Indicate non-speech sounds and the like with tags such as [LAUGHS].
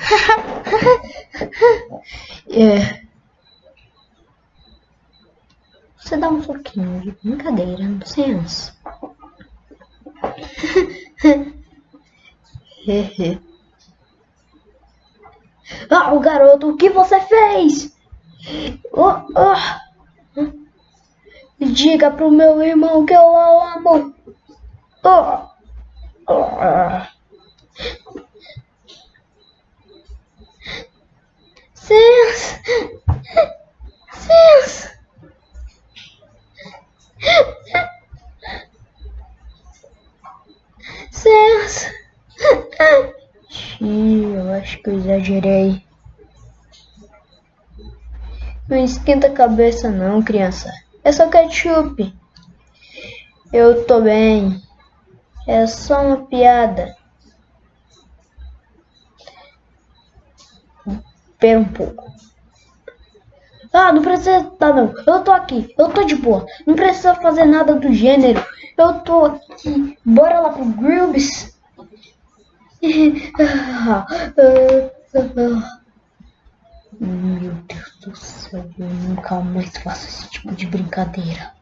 [LAUGHS] é. Você dá um pouquinho de brincadeira no senso. [LAUGHS] ah, o garoto, o que você fez? Oh, oh. Diga pro meu irmão que eu amo. Oh. Oh. Sense. Sense. Sense. Xiii, eu acho que eu exagerei. Não esquenta a cabeça não, criança. É só ketchup. Eu tô bem. É só uma piada. Espera um pouco. Ah, não precisa tá não. Eu tô aqui. Eu tô de boa. Não precisa fazer nada do gênero. Eu tô aqui. Bora lá pro Grubs. [LAUGHS] Meu Deus do céu, eu nunca mais faço esse tipo de brincadeira.